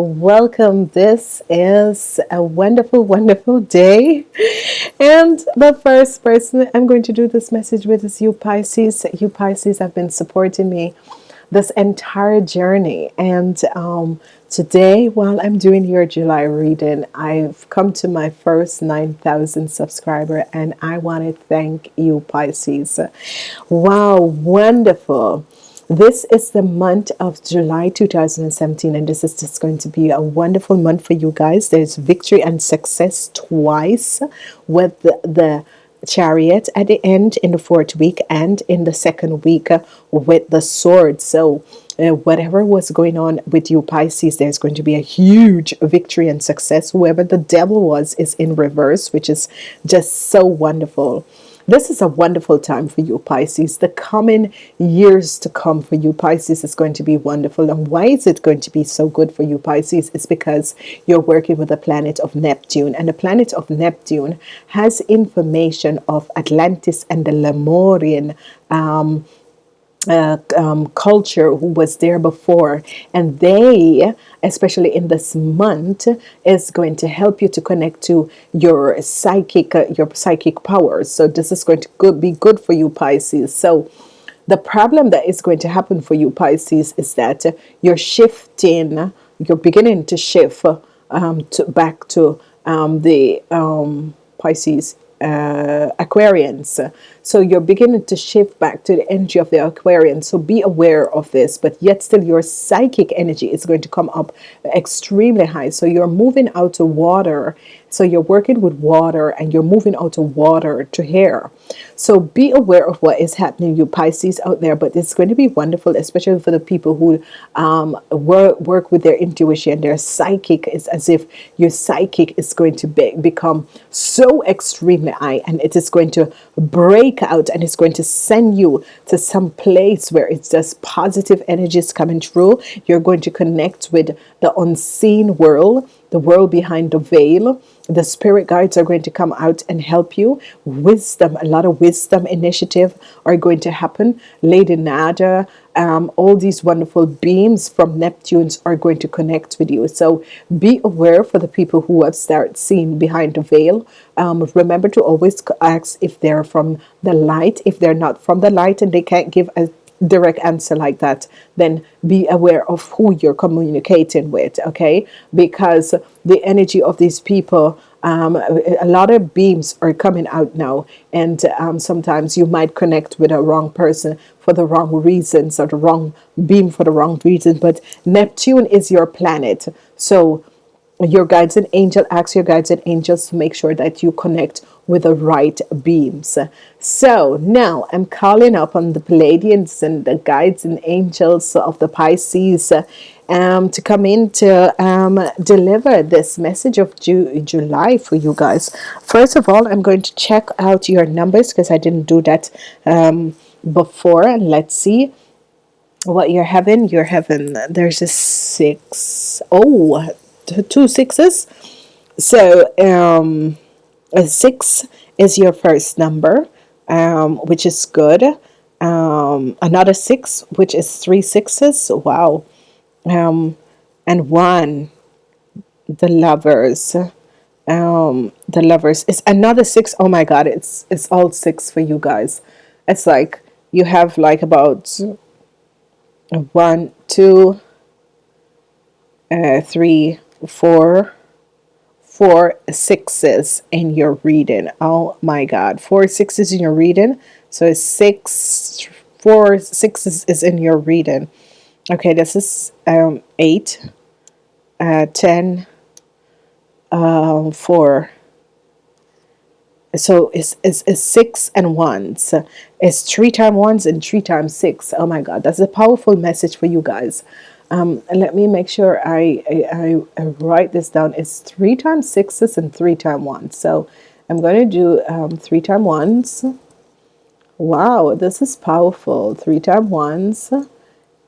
welcome. This is a wonderful, wonderful day. And the first person I'm going to do this message with is you Pisces. You Pisces have been supporting me this entire journey. And um, today, while I'm doing your July reading, I've come to my first 9,000 subscriber and I want to thank you Pisces. Wow, wonderful. This is the month of July 2017 and this is just going to be a wonderful month for you guys. There's victory and success twice with the, the chariot at the end in the fourth week and in the second week with the sword. So uh, whatever was going on with you Pisces, there's going to be a huge victory and success. Whoever the devil was is in reverse, which is just so wonderful. This is a wonderful time for you, Pisces. The coming years to come for you, Pisces, is going to be wonderful. And why is it going to be so good for you, Pisces? It's because you're working with the planet of Neptune. And the planet of Neptune has information of Atlantis and the Lemurian um, uh, um, culture who was there before and they especially in this month is going to help you to connect to your psychic uh, your psychic powers so this is going to be good for you Pisces so the problem that is going to happen for you Pisces is that you're shifting you're beginning to shift um, to back to um, the um, Pisces uh, Aquarians. So you're beginning to shift back to the energy of the Aquarian. So be aware of this, but yet still your psychic energy is going to come up extremely high. So you're moving out to water so you're working with water and you're moving out to water to hair. So be aware of what is happening, you Pisces out there. But it's going to be wonderful, especially for the people who um, work, work with their intuition, their psychic. is as if your psychic is going to be, become so extremely high and it is going to break out and it's going to send you to some place where it's just positive energies coming through. You're going to connect with the unseen world the world behind the veil. The spirit guides are going to come out and help you. Wisdom a lot of wisdom initiative are going to happen. Lady nada um, all these wonderful beams from neptunes are going to connect with you. So be aware for the people who have started seeing behind the veil. Um, remember to always ask if they're from the light. If they're not from the light and they can't give a direct answer like that then be aware of who you're communicating with okay? Because the energy of these people um, a lot of beams are coming out now and um, sometimes you might connect with a wrong person for the wrong reasons or the wrong beam for the wrong reason but Neptune is your planet. So your guides and angel ask your guides and angels to make sure that you connect with the right beams. So now I'm calling up on the Pleiadians and the guides and angels of the Pisces um, to come in to um, deliver this message of Ju July for you guys. First of all I'm going to check out your numbers because I didn't do that um, before. And let's see what you're having you're having there's a six oh two sixes. So um a six is your first number um which is good. Um another six which is three sixes. Wow um and one the lovers um the lovers. Is another six oh my god it's it's all six for you guys. It's like you have like about one two uh, three four four sixes in your reading. Oh my god four sixes in your reading. So six four sixes is in your reading okay this is um eight uh 10 um four. So it's, it's, it's six and ones. It's three times ones and three times six. Oh my god that's a powerful message for you guys. Um, let me make sure I, I, I, write this down. It's three times sixes and three times ones. So I'm going to do um, three times ones. Wow this is powerful. Three times ones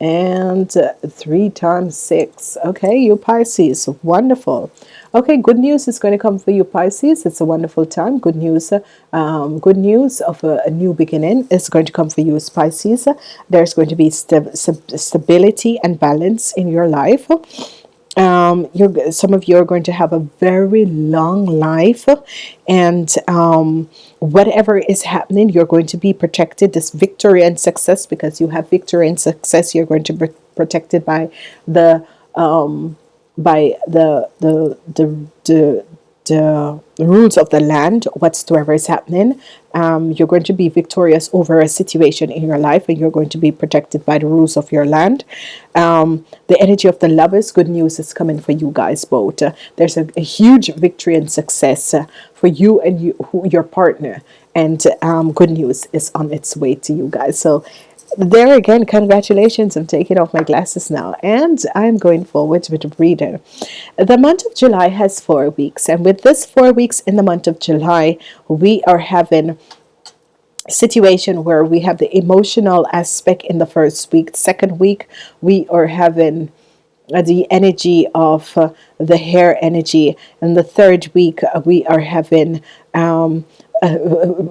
and uh, three times six. Okay you Pisces. Wonderful. Okay good news is going to come for you Pisces. It's a wonderful time. Good news um, good news of a, a, new beginning is going to come for you Pisces. There's going to be st stability and balance in your life um, you're some of you are going to have a very long life and um, whatever is happening you're going to be protected. This victory and success because you have victory and success you're going to be protected by the um, by the the the, the the rules of the land whatsoever is happening um, you're going to be victorious over a situation in your life and you're going to be protected by the rules of your land. Um, the energy of the lovers good news is coming for you guys both. Uh, there's a, a, huge victory and success uh, for you and you who, your partner. And um, good news is on its way to you guys. So there again congratulations. I'm taking off my glasses now and i'm going forward with reader. The month of july has four weeks and with this four weeks in the month of july we are having situation where we have the emotional aspect in the first week. Second week we are having the energy of uh, the hair energy. And the third week uh, we are having um, uh,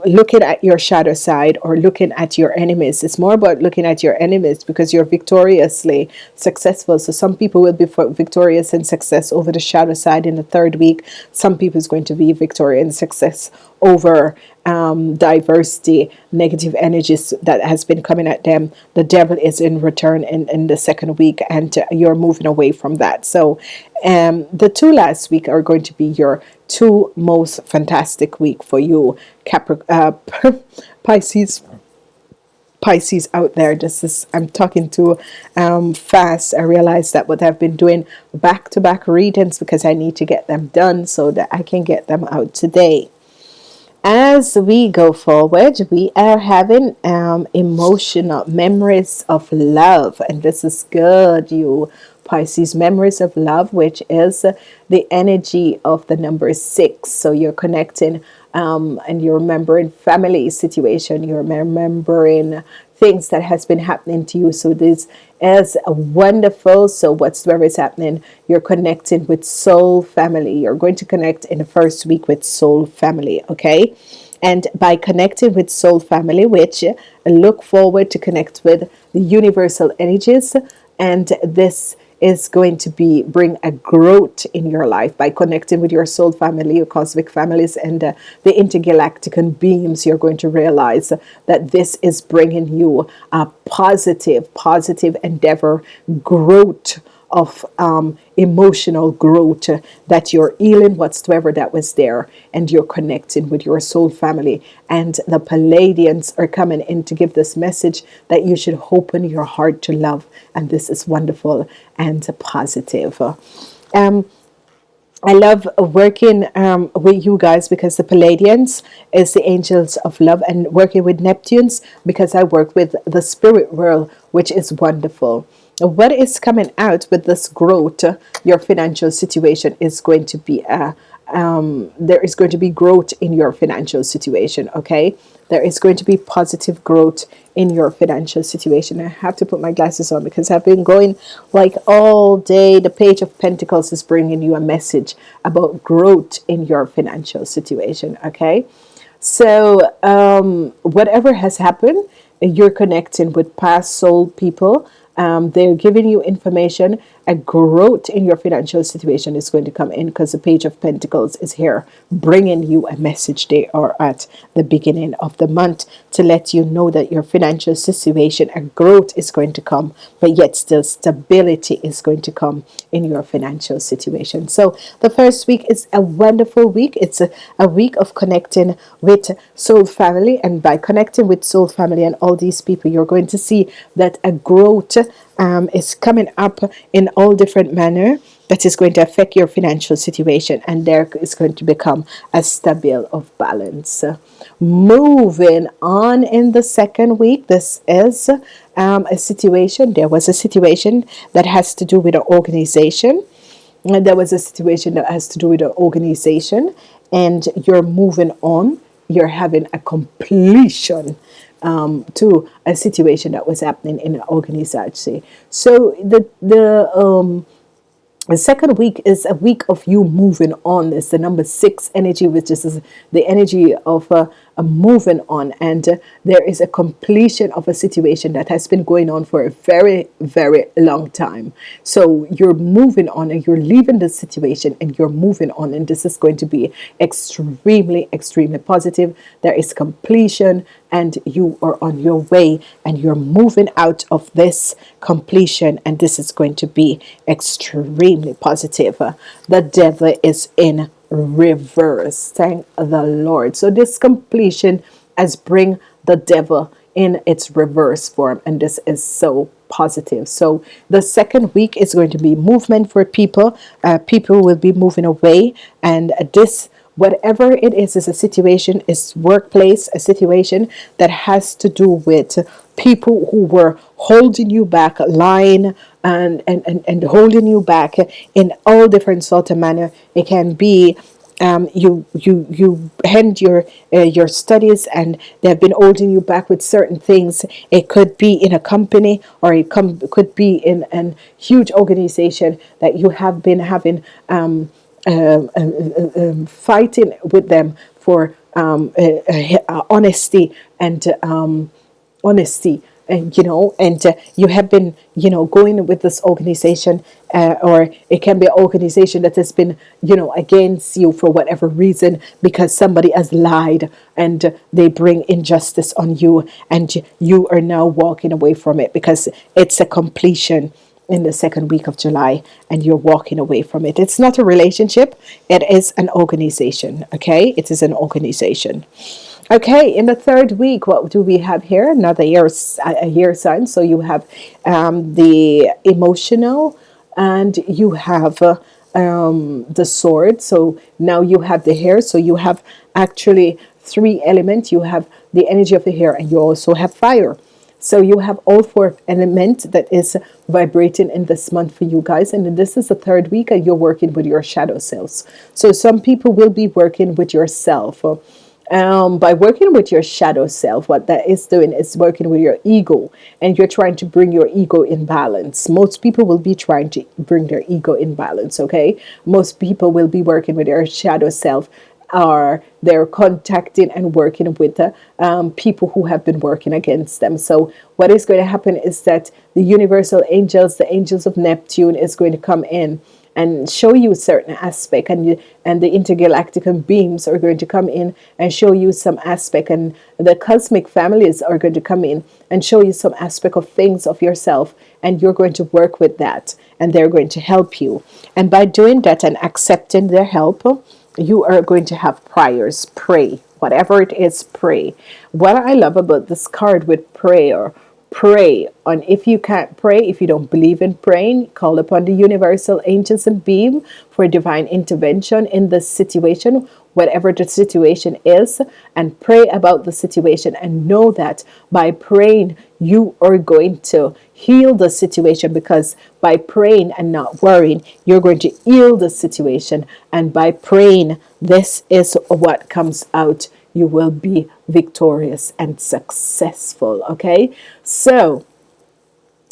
looking at your shadow side or looking at your enemies. It's more about looking at your enemies because you're victoriously successful. So some people will be victorious in success over the shadow side in the third week. Some people is going to be victorious and success over um, diversity negative energies that has been coming at them. The devil is in return in, in the second week and you're moving away from that. So um, the two last week are going to be your two most fantastic week for you. Capri uh, Pisces Pisces out there. This is I'm talking to um, fast. I realize that what I've been doing back-to-back -back readings because I need to get them done so that I can get them out today as we go forward we are having um, emotional memories of love. And this is good you Pisces memories of love which is the energy of the number six. So you're connecting um, and you're remembering family situation. You're remembering things that has been happening to you. So this is wonderful. So whatsoever is happening you're connecting with soul family. You're going to connect in the first week with soul family okay? And by connecting with soul family which look forward to connect with the universal energies and this is going to be bring a growth in your life by connecting with your soul family your cosmic families and uh, the intergalactic and beams you're going to realize that this is bringing you a positive positive endeavor growth of um, emotional growth that you're healing whatsoever that was there and you're connecting with your soul family. And the Pleiadians are coming in to give this message that you should open your heart to love. And this is wonderful and positive. Um, I love working um, with you guys because the Pleiadians is the angels of love and working with Neptunes because I work with the spirit world which is wonderful what is coming out with this growth your financial situation is going to be a um, there is going to be growth in your financial situation okay? There is going to be positive growth in your financial situation. I have to put my glasses on because I've been going like all day. The page of Pentacles is bringing you a message about growth in your financial situation okay? So um, whatever has happened you're connecting with past soul people um, they're giving you information a growth in your financial situation is going to come in because the page of Pentacles is here bringing you a message. They are at the beginning of the month to let you know that your financial situation a growth is going to come but yet still stability is going to come in your financial situation. So the first week is a wonderful week. It's a, a week of connecting with soul family and by connecting with soul family and all these people you're going to see that a growth um, is coming up in all different manner that is going to affect your financial situation and there is going to become a stable of balance. Moving on in the second week this is um, a situation there was a situation that has to do with an organization. And there was a situation that has to do with an organization and you're moving on. You're having a completion um, to a situation that was happening in an organization. So the the um, the second week is a week of you moving on. It's the number six energy, which is the energy of uh, moving on. And uh, there is a completion of a situation that has been going on for a very, very long time. So you're moving on and you're leaving the situation and you're moving on. And this is going to be extremely, extremely positive. There is completion and you are on your way and you're moving out of this completion and this is going to be extremely positive the devil is in reverse. Thank the lord. So this completion has bring the devil in its reverse form and this is so positive. So the second week is going to be movement for people. Uh, people will be moving away and this whatever it is is a situation is workplace a situation that has to do with people who were holding you back lying and and, and, and holding you back in all different sort of manner it can be um, you you you end your uh, your studies and they've been holding you back with certain things. It could be in a company or it com- could be in a huge organization that you have been having um, um, um, um, fighting with them for um, uh, uh, honesty and um, honesty and you know and uh, you have been you know going with this organization uh, or it can be an organization that has been you know against you for whatever reason because somebody has lied and they bring injustice on you and you are now walking away from it because it's a completion in the second week of July and you're walking away from it. It's not a relationship, it is an organization. Okay, it is an organization. Okay, in the third week, what do we have here? Another year, a year sign. So you have um, the emotional and you have uh, um, the sword. So now you have the hair. So you have actually three elements. You have the energy of the hair and you also have fire. So you have all four elements that is vibrating in this month for you guys. And this is the third week and you're working with your shadow selves. So some people will be working with yourself. Um, by working with your shadow self, what that is doing is working with your ego and you're trying to bring your ego in balance. Most people will be trying to bring their ego in balance, okay? Most people will be working with their shadow self are they're contacting and working with the um, people who have been working against them. So what is going to happen is that the universal angels, the angels of Neptune is going to come in and show you certain aspect and and the intergalactic beams are going to come in and show you some aspect and the cosmic families are going to come in and show you some aspect of things of yourself and you're going to work with that and they're going to help you. And by doing that and accepting their help you are going to have prayers. Pray. Whatever it is pray. What I love about this card with prayer pray and if you can't pray if you don't believe in praying call upon the universal angels and beam for divine intervention in the situation whatever the situation is and pray about the situation and know that by praying you are going to heal the situation because by praying and not worrying you're going to heal the situation. And by praying this is what comes out you will be victorious and successful okay? So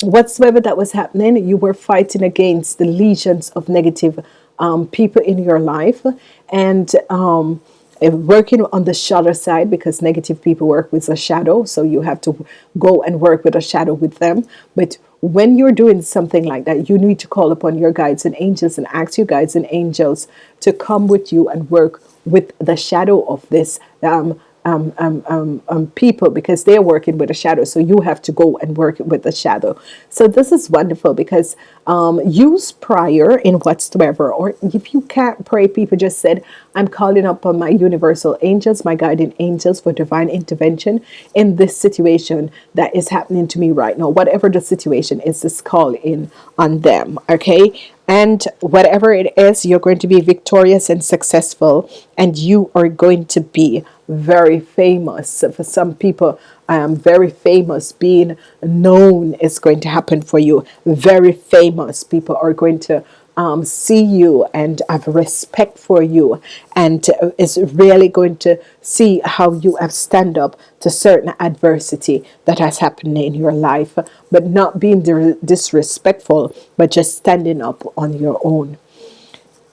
whatsoever that was happening you were fighting against the legions of negative um, people in your life and um, working on the shadow side because negative people work with a shadow so you have to go and work with a shadow with them. But when you're doing something like that you need to call upon your guides and angels and ask your guides and angels to come with you and work with the shadow of this um, um, um, um, um, people because they're working with a shadow. So you have to go and work with the shadow. So this is wonderful because um, use prayer in whatsoever. Or if you can't pray people just said I'm calling upon my universal angels my guiding angels for divine intervention in this situation that is happening to me right now. Whatever the situation is just call in on them okay and whatever it is you're going to be victorious and successful. And you are going to be very famous. For some people I am very famous. Being known is going to happen for you. Very famous people are going to um, see you and have respect for you. And uh, is really going to see how you have stand up to certain adversity that has happened in your life. But not being disrespectful but just standing up on your own.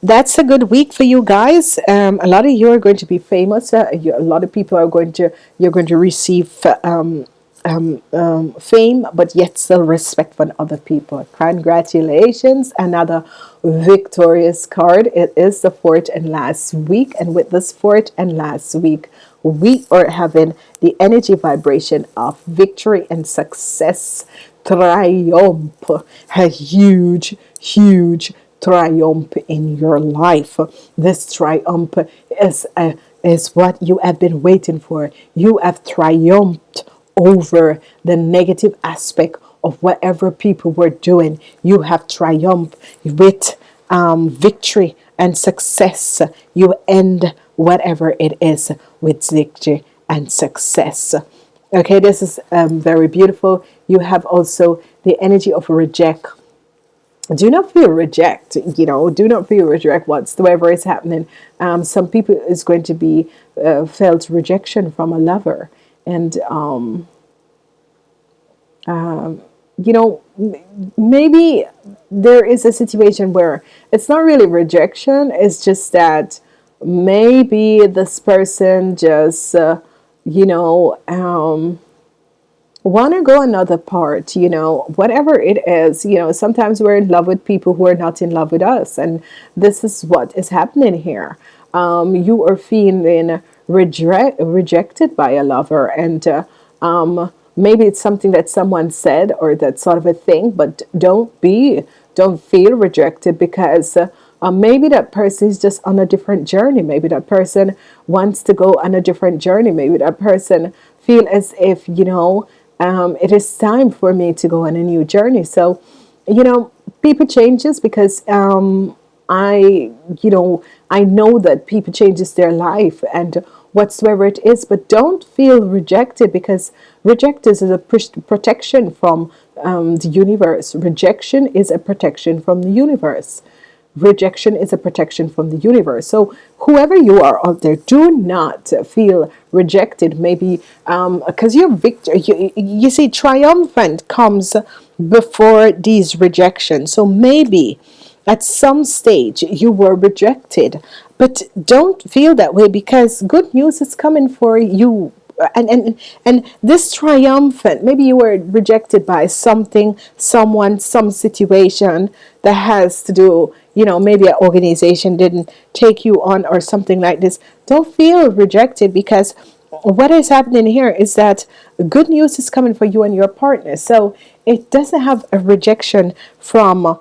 That's a good week for you guys. Um, a lot of you are going to be famous. Uh, you, a lot of people are going to you're going to receive um, um, um, fame but yet still respect from other people. Congratulations. Another victorious card. It is the fourth and last week. And with this fourth and last week we are having the energy vibration of victory and success. Triumph. A huge huge triumph in your life. This triumph is, uh, is what you have been waiting for. You have triumphed over the negative aspect of whatever people were doing. You have triumphed with um, victory and success. You end whatever it is with victory and success. Okay, this is um, very beautiful. You have also the energy of reject do not feel reject you know do not feel reject whatsoever is happening um, some people is going to be uh, felt rejection from a lover and um, um, you know maybe there is a situation where it's not really rejection it's just that maybe this person just uh, you know um, want to go another part you know whatever it is you know sometimes we're in love with people who are not in love with us and this is what is happening here. Um, you are feeling reject, rejected by a lover. And uh, um, maybe it's something that someone said or that sort of a thing but don't be don't feel rejected because uh, uh, maybe that person is just on a different journey. Maybe that person wants to go on a different journey. Maybe that person feel as if you know um, it is time for me to go on a new journey. So you know people changes because um, I you know I know that people changes their life and whatsoever it is but don't feel rejected because reject is a protection from um, the universe. Rejection is a protection from the universe. Rejection is a protection from the universe. So whoever you are out there do not feel rejected. Maybe because um, you're victor you, you see triumphant comes before these rejections. So maybe at some stage you were rejected. But don't feel that way because good news is coming for you. And and and this triumphant maybe you were rejected by something someone some situation that has to do you know maybe an organization didn't take you on or something like this. Don't feel rejected because what is happening here is that good news is coming for you and your partner. So it doesn't have a rejection from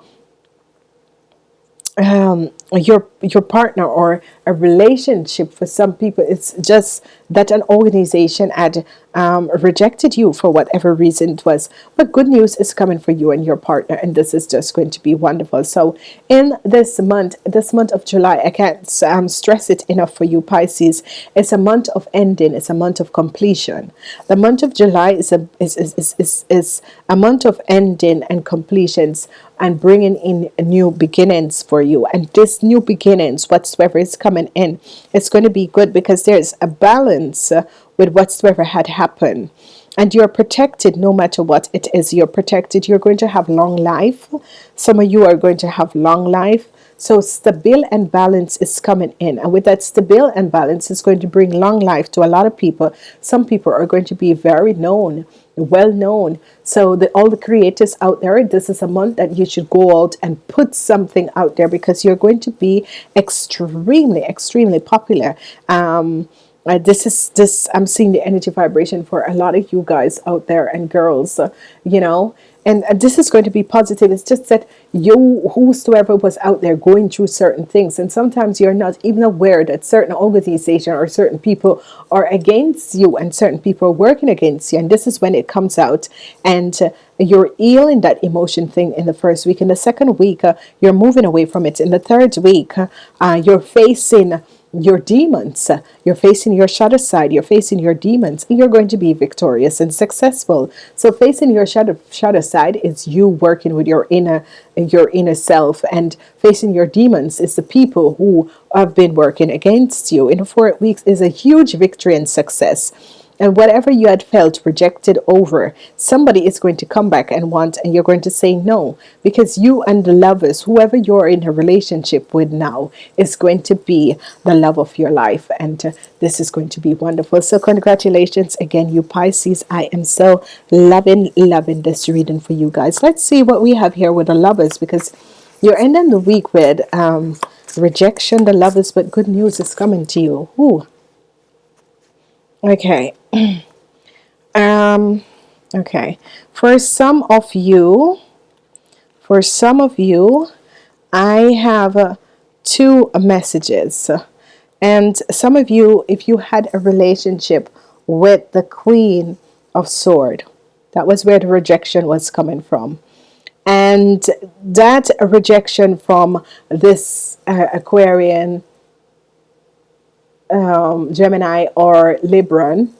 um, your your partner or a relationship for some people. It's just that an organization had um, rejected you for whatever reason it was. But good news is coming for you and your partner and this is just going to be wonderful. So in this month this month of July I can't um, stress it enough for you Pisces it's a month of ending it's a month of completion. The month of July is a is, is, is, is, is a month of ending and completions and bringing in new beginnings for you. And this new beginnings whatsoever is coming in it's going to be good because there's a balance uh, with whatsoever had happened. And you're protected no matter what it is. You're protected. You're going to have long life. Some of you are going to have long life so stable and balance is coming in. And with that stable and balance is going to bring long life to a lot of people. Some people are going to be very known well known. So the all the creators out there this is a month that you should go out and put something out there because you're going to be extremely extremely popular. Um uh, this is this I'm seeing the energy vibration for a lot of you guys out there and girls uh, you know and this is going to be positive. It's just that you whosoever was out there going through certain things and sometimes you're not even aware that certain organization or certain people are against you and certain people are working against you. And this is when it comes out. And uh, you're healing that emotion thing in the first week. In the second week uh, you're moving away from it. In the third week uh, you're facing your demons. You're facing your shadow side. You're facing your demons. You're going to be victorious and successful. So facing your shadow shadow side is you working with your inner your inner self, and facing your demons is the people who have been working against you. In four weeks is a huge victory and success and whatever you had felt rejected over somebody is going to come back and want and you're going to say no. Because you and the lovers whoever you're in a relationship with now is going to be the love of your life. And uh, this is going to be wonderful. So congratulations again you Pisces. I am so loving loving this reading for you guys. Let's see what we have here with the lovers because you're ending the week with um, rejection the lovers but good news is coming to you. Ooh. Okay. um, okay. For some of you, for some of you, I have uh, two messages. And some of you, if you had a relationship with the Queen of Sword, that was where the rejection was coming from. And that rejection from this uh, Aquarian um, Gemini or Libran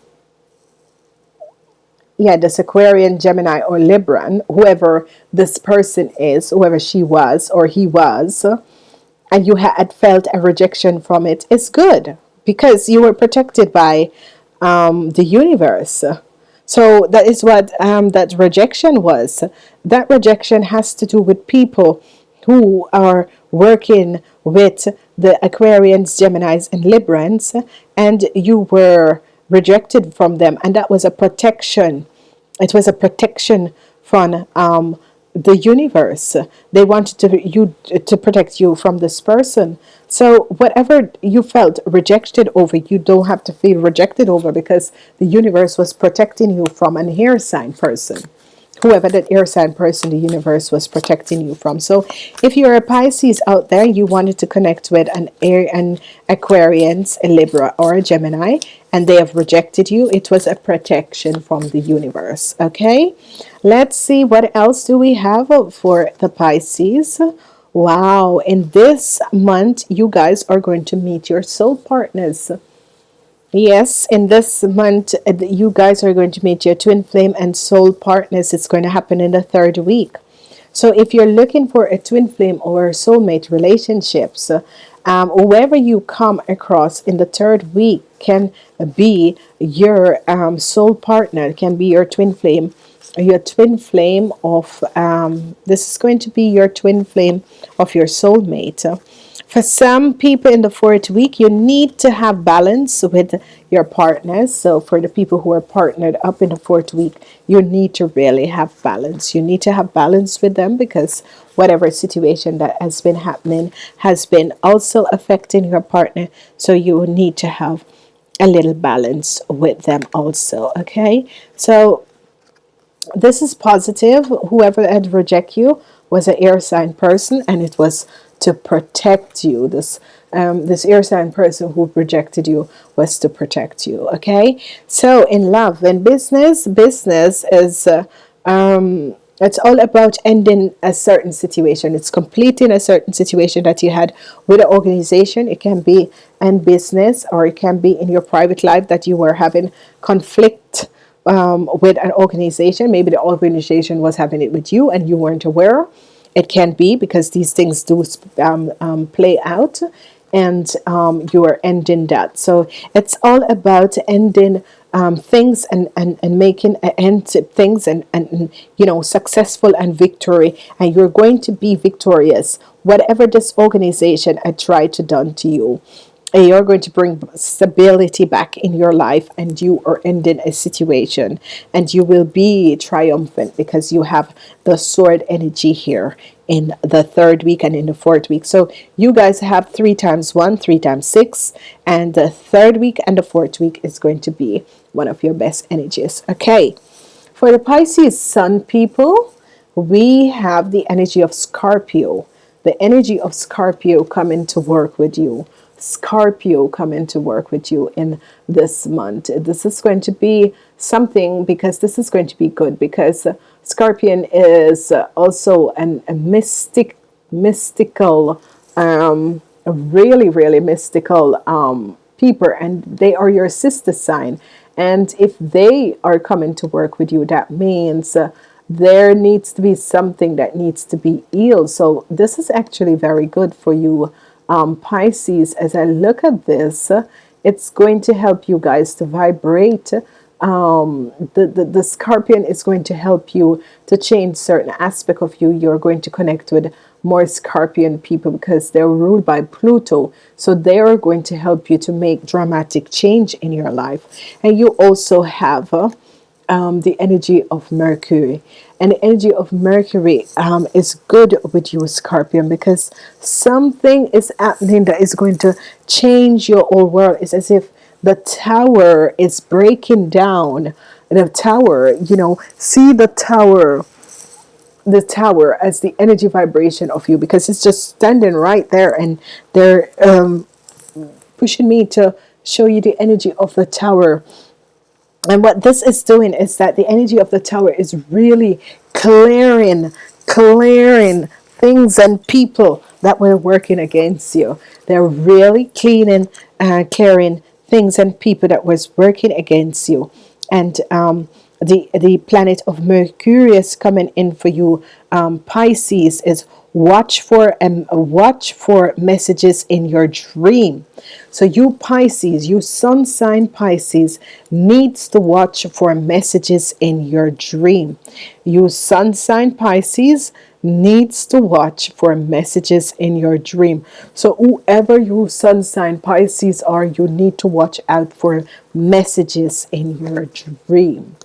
yeah this Aquarian Gemini or Libran whoever this person is whoever she was or he was and you had felt a rejection from it is good because you were protected by um, the universe. So that is what um, that rejection was. That rejection has to do with people who are working with the Aquarians, Geminis, and Librans, and you were rejected from them, and that was a protection. It was a protection from um, the universe. They wanted to you to protect you from this person. So whatever you felt rejected over, you don't have to feel rejected over because the universe was protecting you from an air sign person whoever that air sign person the universe was protecting you from. So if you're a Pisces out there you wanted to connect with an air an Aquarians a Libra or a Gemini and they have rejected you it was a protection from the universe okay? Let's see what else do we have for the Pisces? Wow in this month you guys are going to meet your soul partners Yes, in this month, uh, you guys are going to meet your twin flame and soul partners. It's going to happen in the third week. So if you're looking for a twin flame or soulmate relationships, um, whoever you come across in the third week can be your um, soul partner, can be your twin flame, your twin flame of, um, this is going to be your twin flame of your soulmate. For some people in the fourth week, you need to have balance with your partners. So for the people who are partnered up in the fourth week, you need to really have balance. You need to have balance with them because whatever situation that has been happening has been also affecting your partner. So you need to have a little balance with them also. Okay. So this is positive. Whoever had reject you was an air sign person and it was to protect you. This um, this air sign person who rejected you was to protect you okay? So in love and business business is uh, um, it's all about ending a certain situation. It's completing a certain situation that you had with an organization. It can be in business or it can be in your private life that you were having conflict um, with an organization. Maybe the organization was having it with you and you weren't aware it can be because these things do um, um, play out and um, you are ending that. So it's all about ending um, things and, and, and making an end to things and, and you know successful and victory. And you're going to be victorious whatever this organization had tried to done to you you're going to bring stability back in your life and you are ending a situation and you will be triumphant because you have the sword energy here in the third week and in the fourth week. So you guys have three times one three times six and the third week and the fourth week is going to be one of your best energies. Okay. For the Pisces sun people we have the energy of Scorpio. The energy of Scorpio coming to work with you Scorpio come into work with you in this month. This is going to be something because this is going to be good because Scorpion is also an, a mystic, mystical um, really, really mystical um, people, and they are your sister sign. And if they are coming to work with you, that means uh, there needs to be something that needs to be healed. So this is actually very good for you, um, Pisces. As I look at this, it's going to help you guys to vibrate um, the, the, the scorpion is going to help you to change certain aspect of you. You're going to connect with more scorpion people because they're ruled by Pluto. So they are going to help you to make dramatic change in your life. And you also have uh, um, the energy of Mercury. And the energy of Mercury um, is good with you, Scorpion, because something is happening that is going to change your whole world. It's as if the tower is breaking down the tower you know see the tower the tower as the energy vibration of you because it's just standing right there and they're um, pushing me to show you the energy of the tower and what this is doing is that the energy of the tower is really clearing clearing things and people that were working against you. They're really cleaning uh, clearing things and people that was working against you. And um, the the planet of Mercury is coming in for you um, Pisces is watch for and um, watch for messages in your dream so you Pisces you sun sign Pisces needs to watch for messages in your dream. You sun sign Pisces needs to watch for messages in your dream. So whoever you sun sign Pisces are you need to watch out for messages in your dream.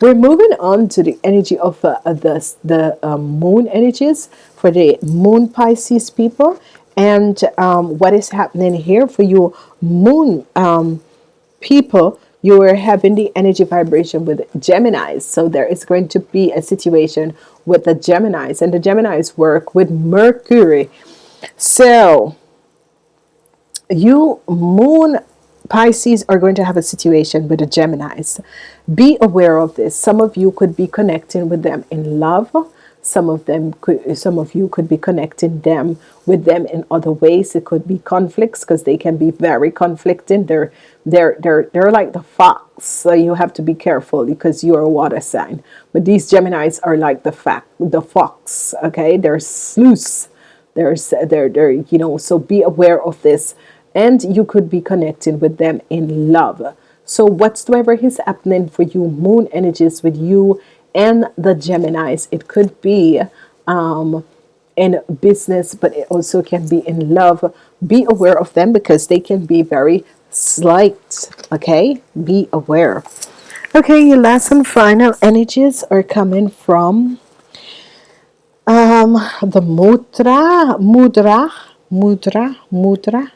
We're moving on to the energy of uh, the, the um, moon energies for the moon Pisces people and um, what is happening here for you moon um, people you are having the energy vibration with Geminis. So there is going to be a situation with the Geminis and the Geminis work with Mercury. So you moon Pisces are going to have a situation with the Geminis. Be aware of this. Some of you could be connecting with them in love some of them could some of you could be connecting them with them in other ways. It could be conflicts because they can be very conflicting. They're they're they're they're like the fox so you have to be careful because you're a water sign. But these Geminis are like the fact the fox okay? They're sleuths there's they're they're you know so be aware of this. And you could be connecting with them in love. So whatsoever is happening for you moon energies with you and the Geminis. It could be um, in business but it also can be in love. Be aware of them because they can be very slight okay? Be aware. Okay your last and final energies are coming from um, the mudra mudra mudra mudra.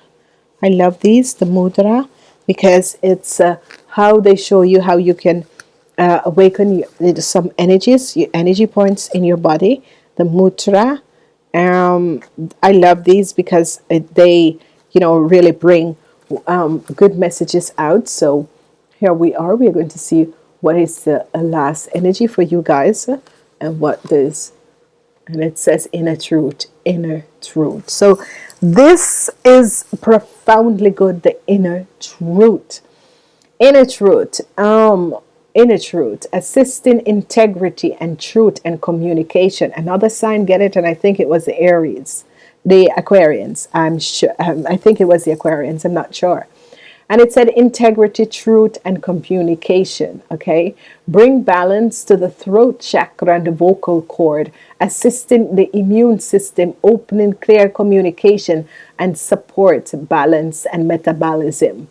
I love these the mudra because it's uh, how they show you how you can uh, awaken some energies your energy points in your body the mudra um, I love these because they you know really bring um, good messages out. So here we are. We're going to see what is the last energy for you guys and what this and it says inner truth inner truth. So this is profoundly good the inner truth. Inner truth. Um inner truth assisting integrity and truth and communication. Another sign get it? And I think it was the Aries the Aquarians. I'm sure um, I think it was the Aquarians I'm not sure. And it said integrity truth and communication okay? Bring balance to the throat chakra and the vocal cord assisting the immune system opening clear communication and support balance and metabolism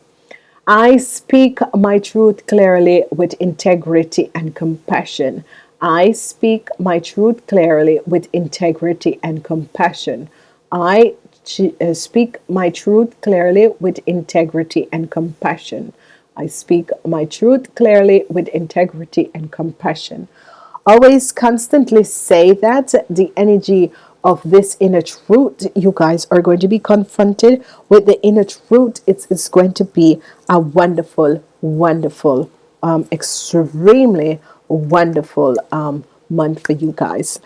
I speak my truth clearly with integrity and compassion. I speak my truth clearly with integrity and compassion. I uh, speak my truth clearly with integrity and compassion. I speak my truth clearly with integrity and compassion. Always constantly say that the energy of this inner truth you guys are going to be confronted with the inner truth. It's, it's going to be a wonderful wonderful um, extremely wonderful um, month for you guys.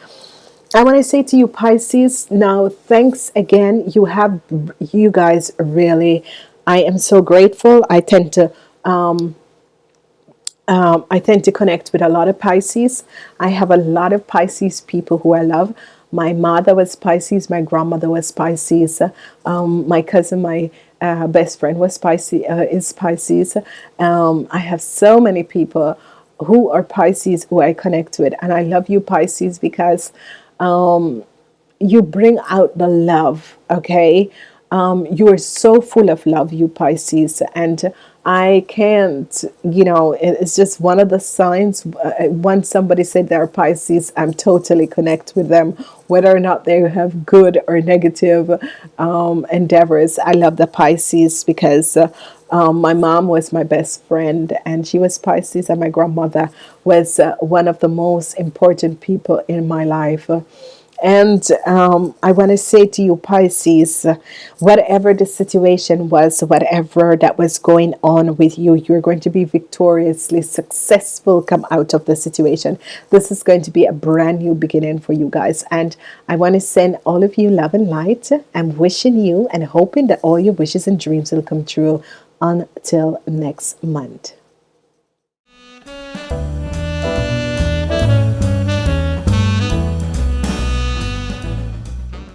I want to say to you Pisces now thanks again. You have you guys really I am so grateful. I tend to um, um, I tend to connect with a lot of Pisces. I have a lot of Pisces people who I love my mother was Pisces my grandmother was Pisces um, my cousin my uh, best friend was Pisces uh, is Pisces. Um, I have so many people who are Pisces who I connect with and I love you Pisces because um, you bring out the love okay um, you are so full of love you Pisces and I can't you know it's just one of the signs uh, once somebody said they're Pisces I'm totally connect with them whether or not they have good or negative um, endeavors. I love the Pisces because uh, um, my mom was my best friend and she was Pisces and my grandmother was uh, one of the most important people in my life and um, I want to say to you Pisces whatever the situation was whatever that was going on with you you're going to be victoriously successful come out of the situation. This is going to be a brand new beginning for you guys. And I want to send all of you love and light. I'm wishing you and hoping that all your wishes and dreams will come true until next month